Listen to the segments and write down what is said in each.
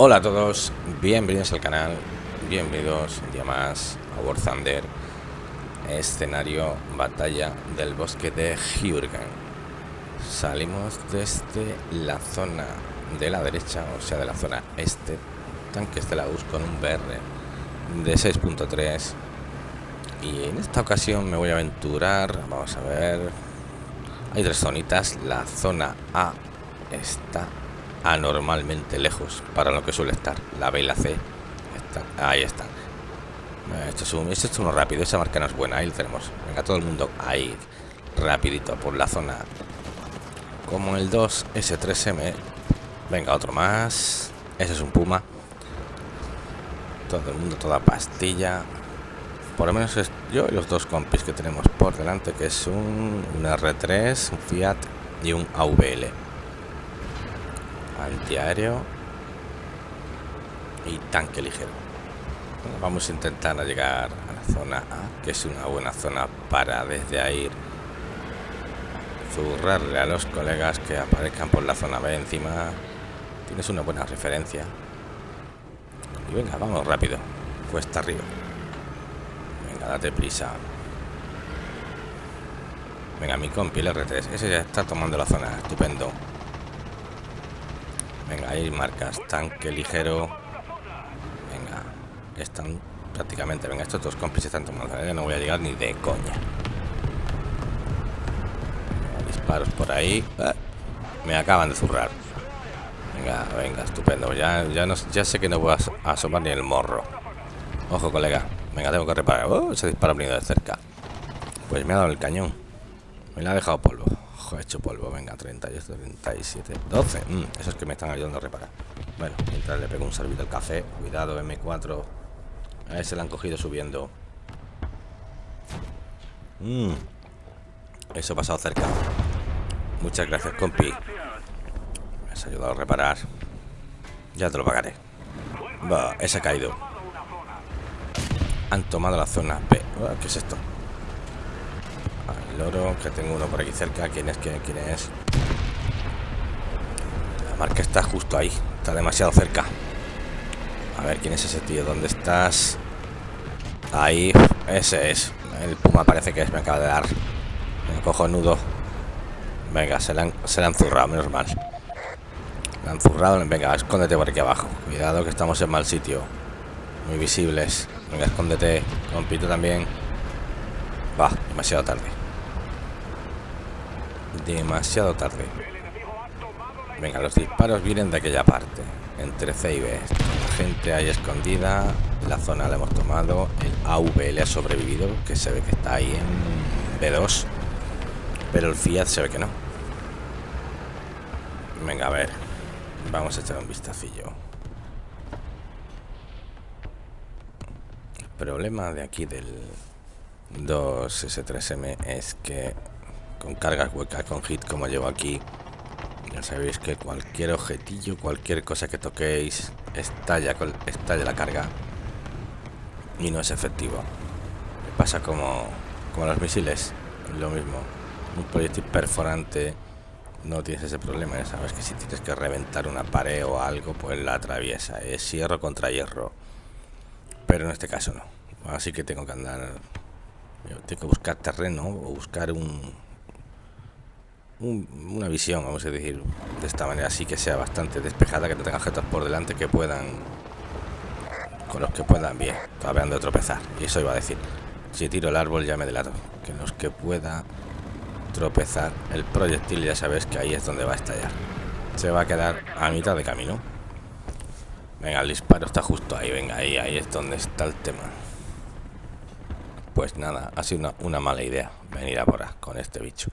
Hola a todos, bienvenidos al canal, bienvenidos un día más a War Thunder, escenario batalla del bosque de Jurgen. Salimos desde la zona de la derecha, o sea de la zona este, tanques de la US con un BR de 6.3 y en esta ocasión me voy a aventurar, vamos a ver, hay tres zonitas, la zona A está anormalmente lejos para lo que suele estar. La B y la C ahí está. Esto es, un, esto es uno rápido, esa marca no es buena, ahí lo tenemos. Venga, todo el mundo ahí, rapidito por la zona. Como el 2 S3M. Venga, otro más. Ese es un Puma. Todo el mundo, toda pastilla. Por lo menos yo y los dos compis que tenemos por delante, que es un, un R3, un Fiat y un AVL antiaéreo y tanque ligero. vamos a intentar llegar a la zona A, que es una buena zona para desde ahí zurrarle a los colegas que aparezcan por la zona B encima. Tienes una buena referencia. Y venga, vamos rápido. Cuesta arriba. Venga, date prisa. Venga, mi compi, el R3. Ese ya está tomando la zona. Estupendo. Venga, ahí marcas. Tanque ligero. Venga. Están prácticamente. Venga, estos dos compis están tomando. No voy a llegar ni de coña. disparos por ahí. Ah, me acaban de zurrar. Venga, venga, estupendo. Ya, ya, no, ya sé que no voy a asomar ni el morro. Ojo, colega. Venga, tengo que reparar. Oh, ese disparo venido de cerca. Pues me ha dado el cañón. Me lo ha dejado polvo hecho polvo. Venga, 38, 37, 12. esos que me están ayudando a reparar. Bueno, mientras le pego un servicio al café. Cuidado, M4. A ese le han cogido subiendo. Mm. Eso ha pasado cerca. Muchas gracias, compi. Me has ayudado a reparar. Ya te lo pagaré. Va, ese ha caído. Han tomado la zona B. ¿Qué es esto? Loro, que tengo uno por aquí cerca. ¿Quién es? ¿Quién, quién es? La marca está justo ahí. Está demasiado cerca. A ver, ¿quién es ese tío? ¿Dónde estás? Ahí. Ese es. El puma parece que es. Me acaba de dar. Me cojo nudo. Venga, se le, han, se le han zurrado, menos mal. Le han zurrado. Venga, escóndete por aquí abajo. Cuidado que estamos en mal sitio. Muy visibles. Venga, escóndete. Compito también. Va, demasiado tarde demasiado tarde. Venga, los disparos vienen de aquella parte, entre C y B. Gente ahí escondida, la zona la hemos tomado, el AVL ha sobrevivido, que se ve que está ahí en B2, pero el Fiat se ve que no. Venga, a ver, vamos a echar un vistacillo. El problema de aquí del 2S3M es que con cargas huecas, con hit como llevo aquí. Ya sabéis que cualquier objetillo, cualquier cosa que toquéis, estalla, estalla la carga. Y no es efectivo. Pasa como, como los misiles, lo mismo. Un proyectil perforante no tienes ese problema, sabes que si tienes que reventar una pared o algo, pues la atraviesa. Es hierro contra hierro. Pero en este caso no. Así que tengo que andar... Tengo que buscar terreno o buscar un, una visión, vamos a decir, de esta manera, así que sea bastante despejada, que te tenga objetos por delante que puedan, con los que puedan bien, han de tropezar. Y eso iba a decir, si tiro el árbol ya me delato, que los que pueda tropezar el proyectil ya sabes que ahí es donde va a estallar. Se va a quedar a mitad de camino. Venga, el disparo está justo ahí, venga, ahí, ahí es donde está el tema. Pues nada, ha sido una, una mala idea venir ahora con este bicho.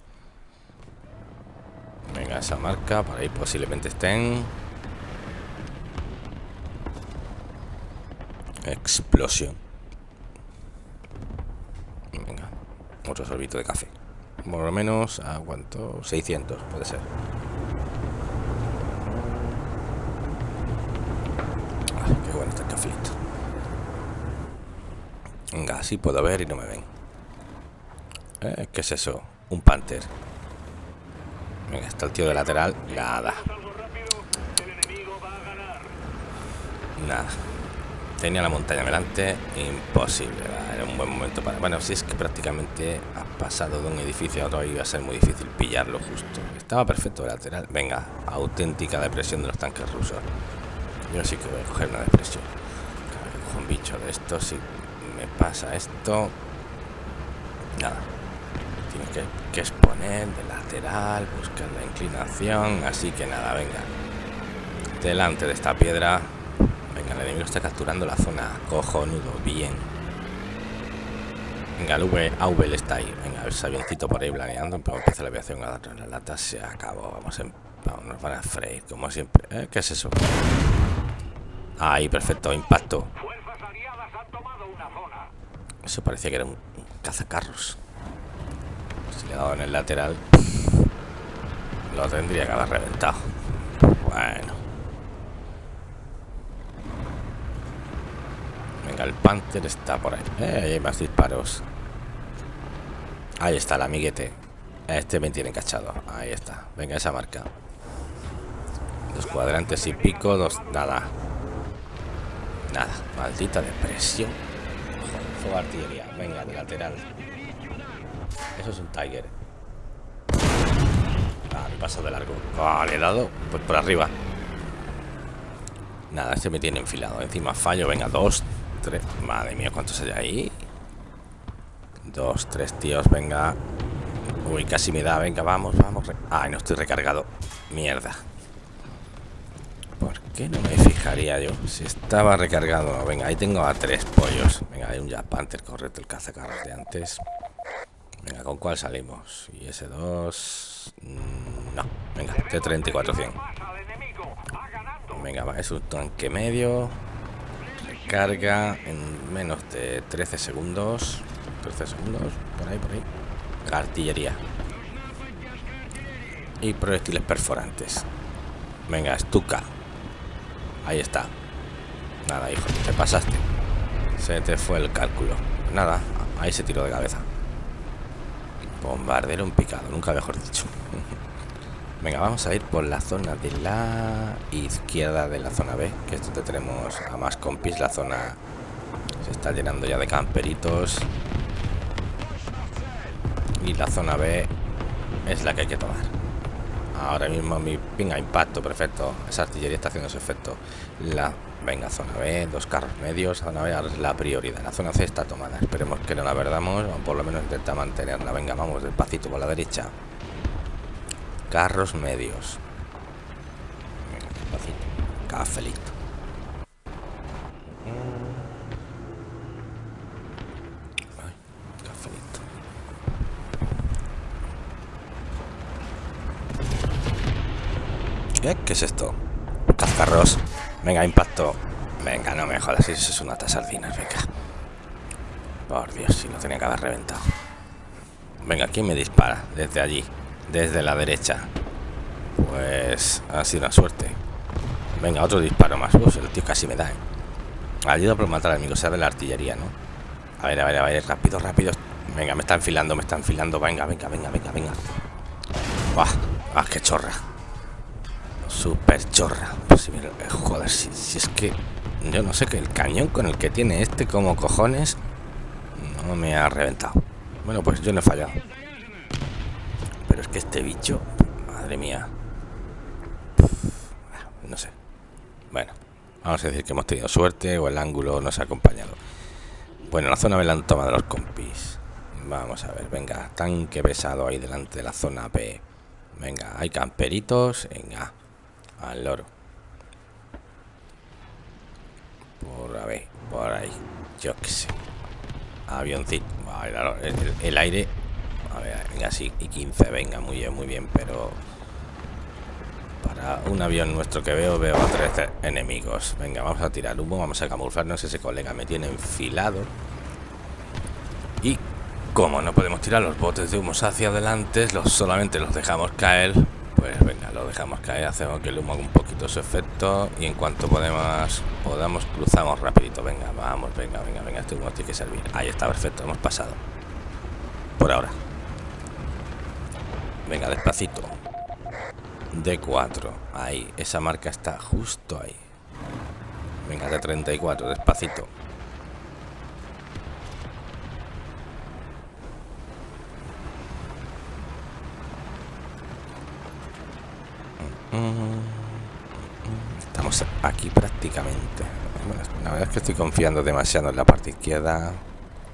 Venga, esa marca, por ahí posiblemente estén. Explosión. Venga, otro sorbito de café. Por lo menos, ¿a cuánto? 600, puede ser. Ay, qué bueno este cafecito. Venga, así puedo ver y no me ven. Eh, ¿Qué es eso? Un panther. Venga, está el tío de lateral. Nada. Nada. Tenía la montaña delante, imposible. Era un buen momento para... Bueno, si es que prácticamente ha pasado de un edificio a otro, iba a ser muy difícil pillarlo justo. Estaba perfecto de lateral. Venga, auténtica depresión de los tanques rusos. Yo sí que voy a coger una depresión. Cojo un bicho de esto, si me pasa esto... Nada. Tiene que, que exponer de lateral, buscar la inclinación, así que nada, venga. Delante de esta piedra Venga, el enemigo está capturando la zona. Cojonudo, bien. Venga, el v, está ahí. Venga, si avioncito por ahí planeando. Pero empieza la aviación a dar la lata. Se acabó. Vamos, en, vamos nos van a freír, como siempre. ¿Eh? ¿Qué es eso? Ahí, perfecto. Impacto. Eso parecía que era un, cazacarros. Si le he dado en el lateral, lo tendría que haber reventado. Bueno. Venga, el Panther está por ahí. Eh, hay más disparos. Ahí está el amiguete. Este me tiene cachado. Ahí está. Venga, esa marca. Dos cuadrantes y pico, dos... Nada. Nada. Maldita depresión. fuego artillería. Venga, de lateral. Eso es un Tiger. Ah, me paso de largo. Ah, le he dado pues por arriba. Nada, este me tiene enfilado. Encima fallo. Venga, dos, Madre mía, ¿cuántos hay ahí? Dos, tres tíos, venga. Uy, casi me da, venga, vamos, vamos. Ay, no estoy recargado. Mierda. ¿Por qué no me fijaría yo? Si estaba recargado. Venga, ahí tengo a tres pollos. Venga, hay un Jack Panther, correcto, el cazacarros de antes. Venga, ¿con cuál salimos? Y ese dos... Mm, no, venga, T-34-100. Venga, va, es un tanque medio. Carga en menos de 13 segundos. 13 segundos, por ahí, por ahí. Artillería. Y proyectiles perforantes. Venga, estuca ahí está. Nada, hijo, te pasaste. Se te fue el cálculo. Nada, ahí se tiró de cabeza bombardero un picado, nunca mejor dicho Venga, vamos a ir por la zona de la izquierda de la zona B, que es donde tenemos a más compis. La zona se está llenando ya de camperitos. Y la zona B es la que hay que tomar. Ahora mismo mi pinga impacto, perfecto. Esa artillería está haciendo su efecto. La venga, zona B, dos carros medios. Zona B es la prioridad. La zona C está tomada. Esperemos que no la perdamos, o por lo menos intenta mantenerla. Venga, vamos despacito por la derecha. Carros medios. Cafelito. cafelito. ¿Qué? ¿Qué es esto? Cazcarros. Venga, impacto. Venga, no me jodas, eso es una sardinas, venga. Por Dios, si no tenía que haber reventado. Venga, ¿quién me dispara? Desde allí desde la derecha. Pues ha sido una suerte. Venga, otro disparo más. el tío casi me da. ¿eh? Ayuda por matar al amigo, sabe la artillería, ¿no? A ver, a ver, a ver, rápido, rápido. Venga, me está enfilando, me está enfilando. Venga, venga, venga, venga, venga. ¡Buah! ¡Ah, qué chorra! Super chorra. Pues si joder, si, es que yo no sé que el cañón con el que tiene este como cojones no me ha reventado. Bueno, pues yo no he fallado que este bicho, madre mía. No sé. Bueno, vamos a decir que hemos tenido suerte o el ángulo nos ha acompañado. Bueno, la zona B la han tomado los compis. Vamos a ver, venga, tanque pesado ahí delante de la zona B. Venga, hay camperitos, venga, al loro. Por a ver, por ahí, yo qué sé. Avioncito, el aire a y 15, venga, muy bien, muy bien, pero... Para un avión nuestro que veo, veo a tres enemigos. Venga, vamos a tirar humo, vamos a camuflarnos. Ese colega me tiene enfilado. Y como no podemos tirar los botes de humo hacia adelante, los, solamente los dejamos caer. Pues lo dejamos caer, hacemos que el humo haga un poquito su efecto. Y en cuanto podemos, podamos, cruzamos rapidito. Venga, vamos, venga, venga, venga, este humo tiene que servir. Ahí está, perfecto, hemos pasado. Por ahora. Venga, despacito. D4. Ahí, esa marca está justo ahí. Venga, de 34, despacito. Estamos aquí prácticamente. la verdad es que estoy confiando demasiado en la parte izquierda.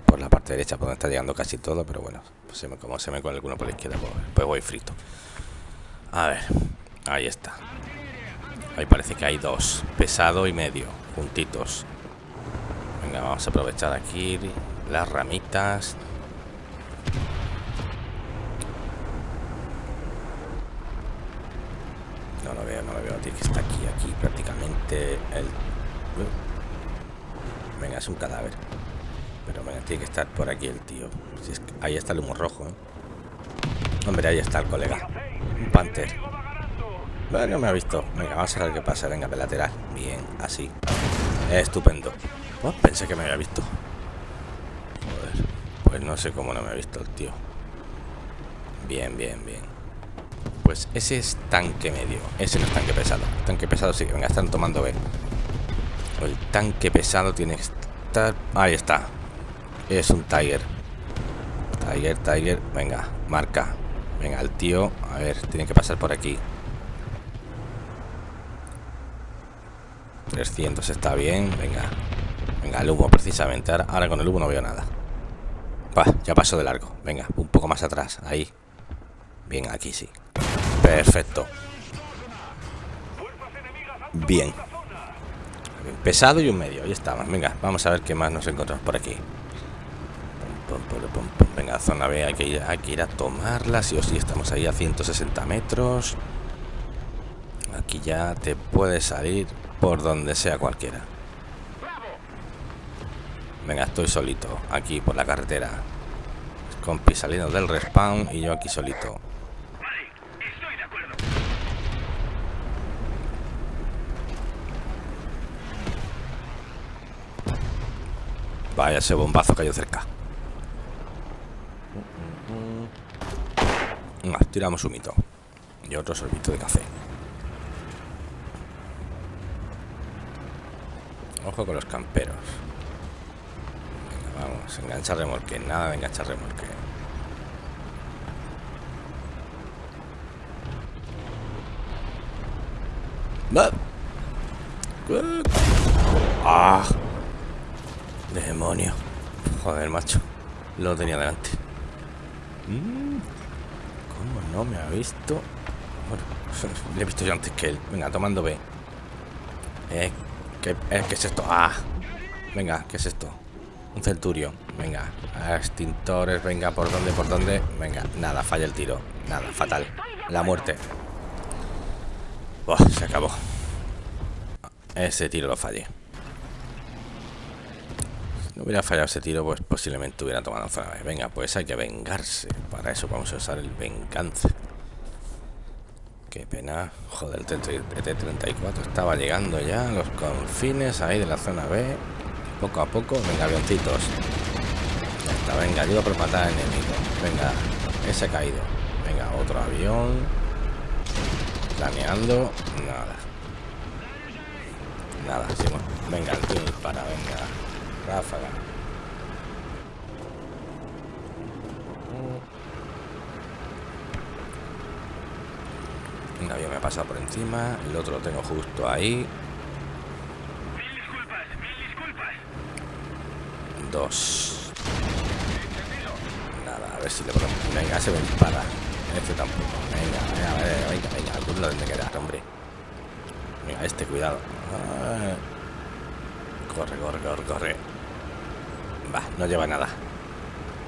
Por la parte derecha, por donde está llegando casi todo. Pero bueno, pues como se me con alguno por la izquierda, pues, pues voy frito. A ver, ahí está. Ahí parece que hay dos. Pesado y medio, juntitos. Venga, vamos a aprovechar aquí las ramitas. No lo veo, no lo veo. Tiene que está aquí, aquí Venga, es un cadáver. Pero venga, tiene que estar por aquí el tío. Ahí está el humo rojo. ¿eh? Hombre, ahí está el colega. Un panther. Bueno, me ha visto. Venga, vamos a ver qué pasa. Venga, de lateral. Bien, así. Estupendo. Oh, pensé que me había visto. Joder. Pues no sé cómo no me ha visto el tío. Bien, bien, bien. Pues ese es tanque medio. Ese no es tanque pesado. Tanque pesado sí. Venga, están tomando B. El tanque pesado tiene que estar... Ahí está. Es un Tiger. Tiger, Tiger. Venga, marca. Venga, el tío. A ver, tiene que pasar por aquí. 300 está bien, venga. Venga, el humo precisamente. Ahora, con el humo no veo nada. ya pasó de largo. Venga, un poco más atrás. Ahí. Bien, aquí sí. Perfecto. Bien. Pesado y un medio. Ahí estamos. Venga, vamos a ver qué más nos encontramos por aquí. Venga, zona B. Hay que, ir, hay que ir a tomarla. Sí o sí, estamos ahí a 160 metros. Aquí ya te puede salir por donde sea cualquiera. Venga, estoy solito, aquí por la carretera. Compi saliendo del respawn y yo aquí solito. Vaya, ese bombazo cayó cerca. tiramos un mito. Y otro sorbito de café. Ojo con los camperos. Venga, vamos, enganchar remolque. Nada de enganchar remolque. ¡Ah! Demonio. Joder, macho. Lo tenía delante. Mm. ¿Cómo no me ha visto? Bueno, le he visto yo antes que él. Venga, tomando B. Eh, ¿Qué, eh, ¿Qué, es esto? Ah, venga, ¿qué es esto? Un centurio. Venga, extintores, venga, ¿por dónde? ¿Por dónde? Venga, nada, falla el tiro. Nada, fatal. La muerte. se acabó. Ese tiro lo fallé. No hubiera fallado ese tiro, pues posiblemente hubiera tomado zona Venga, pues hay que vengarse. Para eso vamos a usar el venganza. Qué pena. Joder, el T-34 estaba llegando ya a los confines ahí de la zona B. Poco a poco. Venga, avioncitos. Está, venga, ayuda por matar al enemigo. Venga, ese ha caído. Venga, otro avión. Planeando. Nada. Nada, sí. Venga, el para, venga. Ráfaga. Un avión me ha pasado por encima, el otro lo tengo justo ahí. Dos. Nada, a ver si le podemos. Venga, se me dispara. Este tampoco. Venga, venga, venga, venga, venga. Alguno lo debe quedar, hombre. Venga, este, cuidado. Corre, corre, corre, corre. Va, no lleva nada.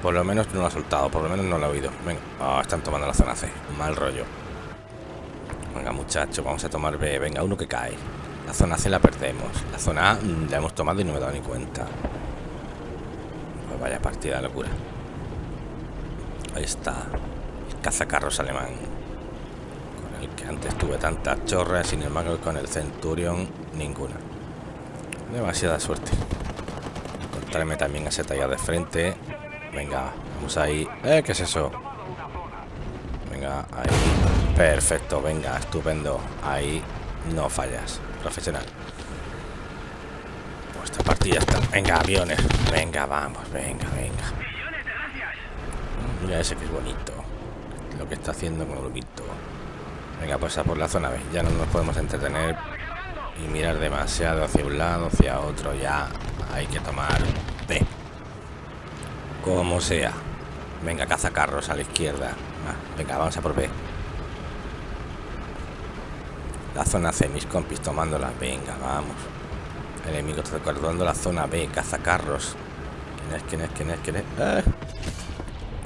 Por lo menos no lo ha soltado, por lo menos no lo ha oído. Venga, oh, están tomando la zona C. Mal rollo. Venga, muchachos, vamos a tomar B. Venga, uno que cae. La zona C la perdemos. La zona A mm, la hemos tomado y no me he dado ni cuenta. Pues vaya partida locura. Ahí está. El cazacarros alemán. Con el que antes tuve tantas chorras. Sin embargo, con el Centurion, ninguna. Demasiada suerte. Encontrarme también ese tallado de frente. Venga, vamos ahí. ¿Eh? ¿Qué es eso? Venga, ahí. Perfecto, venga, estupendo. Ahí no fallas. Profesional. esta partida está... Venga, aviones. Venga, vamos, venga, venga. Mira ese que es bonito. Lo que está haciendo con grupito. Venga, pues a por la zona B. Ya no nos podemos entretener y mirar demasiado hacia un lado, hacia otro. Ya hay que tomar B. Como sea. Venga, caza carros a la izquierda. Ah, venga, vamos a por B. La zona C, mis compis tomándola. Venga, vamos. El enemigo está recordando la zona B, cazacarros. ¿Quién es? ¿Quién es? ¿Quién es? ¿Quién es? ¡Ah!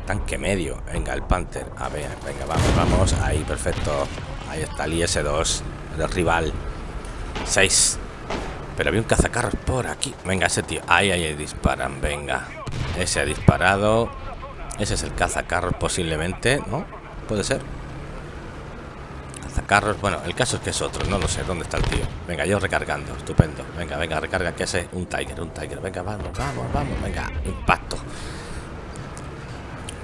Tanque medio. Venga, el Panther. A ver, venga, vamos, vamos. Ahí, perfecto. Ahí está el IS-2, el rival. 6. Pero había un cazacarros por aquí. Venga, ese tío. Ahí, ahí, disparan. Venga. Ese ha disparado. Ese es el cazacarros posiblemente, ¿no? Puede ser. Cazacarros. Bueno, el caso es que es otro. No lo sé. ¿Dónde está el tío? Venga, yo recargando. Estupendo. Venga, venga, recarga. Que ese un Tiger, un Tiger. Venga, vamos, vamos, vamos. Venga, impacto.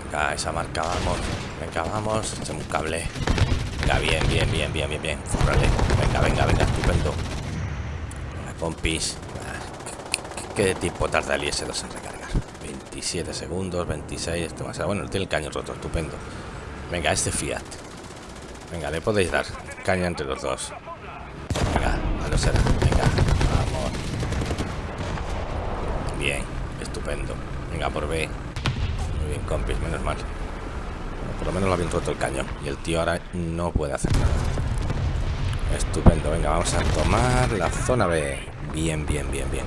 Venga, esa marca, vamos. Venga, vamos. Echemos un cable. Venga, bien, bien, bien, bien, bien, bien. Venga, venga, venga. Estupendo. Compis. ¿Qué tiempo tarda el IS-2 en recargar? 27 segundos, 26, esto más. Bueno, tiene el caño roto, estupendo. Venga, este Fiat. Venga, le podéis dar caña entre los dos. Venga, a lo será. Venga, vamos. Bien, estupendo. Venga, por B. Muy bien, compis, menos mal. por lo menos lo habían roto el cañón. Y el tío ahora no puede hacer nada. Estupendo, venga, vamos a tomar la zona B. Bien, bien, bien, bien.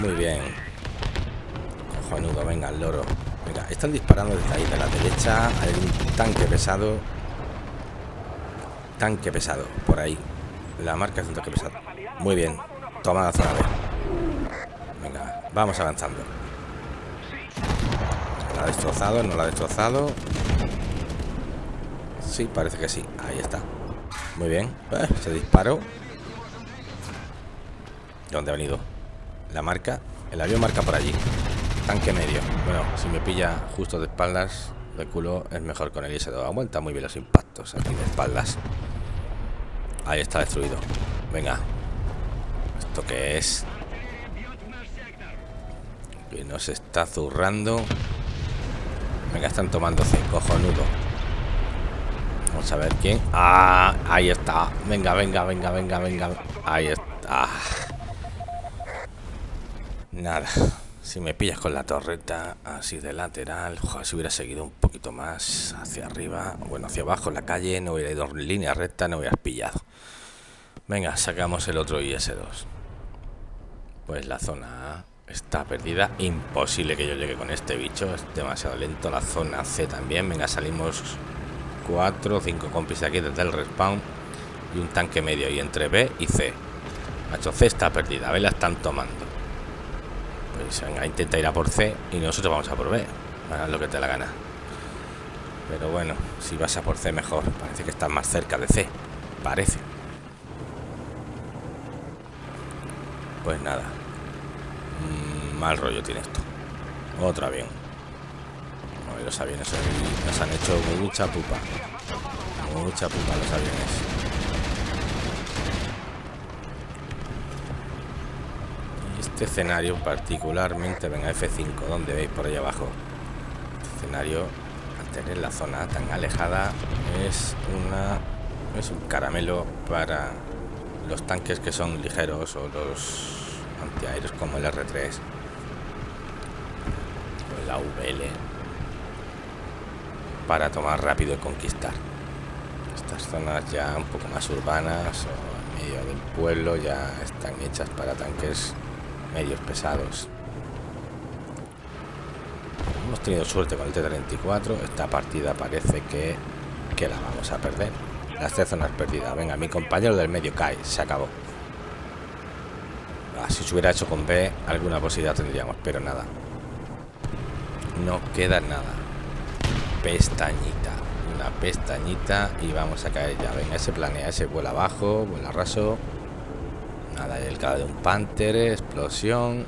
Muy bien. Cojonudo, venga, el loro. Venga, están disparando desde ahí, de la derecha. Hay un tanque pesado. Tanque pesado, por ahí. La marca es un tanque pesado. Muy bien. Toma la zona B. Venga, vamos avanzando. ¿La ha destrozado? ¿No la ha destrozado? Sí, parece que sí. Ahí está. Muy bien. Eh, se disparó. ¿Dónde ha venido? La marca, el avión marca por allí. Tanque medio. Bueno, si me pilla justo de espaldas, de culo, es mejor con el IS-2. Aguanta muy bien los impactos aquí de espaldas. Ahí está destruido. Venga. ¿Esto qué es? Que nos está zurrando. Venga, están tomando. Cojonudo. Vamos a ver quién. Ah, ahí está. Venga, venga, venga, venga, venga. Ahí está. Nada. Si me pillas con la torreta así de lateral, si hubiera seguido un poquito más hacia arriba, bueno, hacia abajo en la calle, no hubiera ido en línea recta, no hubieras pillado. Venga, sacamos el otro IS-2. Pues la zona A está perdida. Imposible que yo llegue con este bicho, es demasiado lento. La zona C también. Venga, salimos 4 o 5 compis aquí desde el respawn y un tanque medio y entre B y C. Macho, C está perdida, a la están tomando. Pues venga, intenta ir a por C y nosotros vamos a por B. Lo que te la gana. Pero bueno, si vas a por C mejor. Parece que estás más cerca de C. Parece. Pues nada. Mm, mal rollo tiene esto. Otro avión. Los aviones nos han hecho mucha pupa. Mucha pupa los aviones. este escenario particularmente, venga F5, donde veis por ahí abajo? Este escenario, al tener la zona tan alejada, es una es un caramelo para los tanques que son ligeros o los antiaéreos como el R3 o el AVL para tomar rápido y conquistar estas zonas ya un poco más urbanas o en medio del pueblo ya están hechas para tanques medios pesados. Hemos tenido suerte con el T-34. Esta partida parece que, que la vamos a perder. Las tres zonas perdidas. Venga, mi compañero del medio cae. Se acabó. Ah, si se hubiera hecho con B, alguna posibilidad tendríamos, pero nada. No queda nada. Pestañita. Una pestañita y vamos a caer ya. Venga, ese planea, ese vuela abajo, vuela raso. Nada, el cadáver de un panther, explosión.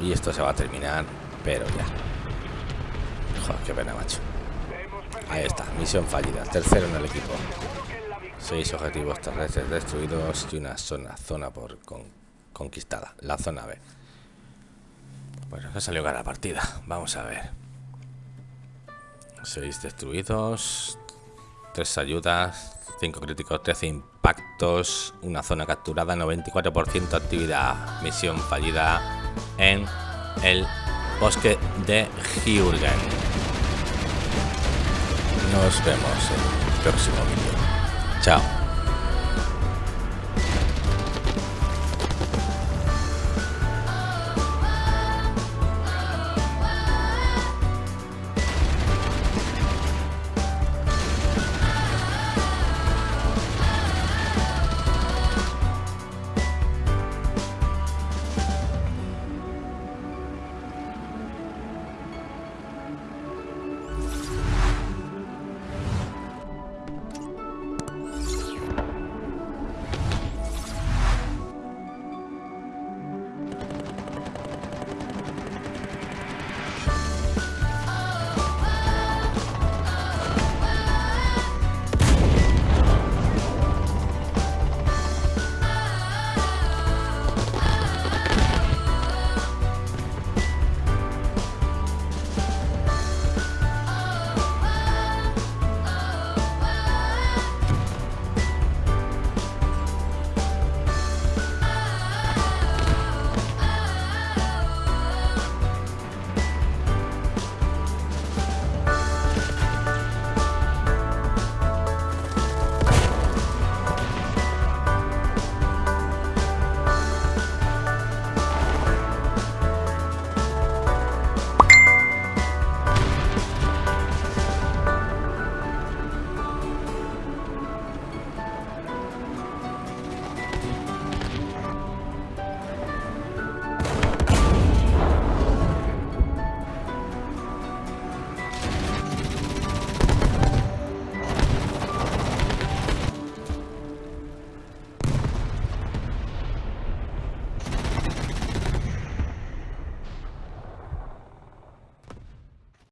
Y esto se va a terminar, pero ya. Joder, qué pena, macho. Ahí está, misión fallida. Tercero en el equipo. Seis objetivos terrestres destruidos y una zona, zona por conquistada. La zona B. Bueno, no salió la partida. Vamos a ver. Seis destruidos. Tres ayudas. Cinco críticos, 13 impactos. Una zona capturada, 94% actividad. Misión fallida en el bosque de Jürgen. Nos vemos en el próximo vídeo. Chao.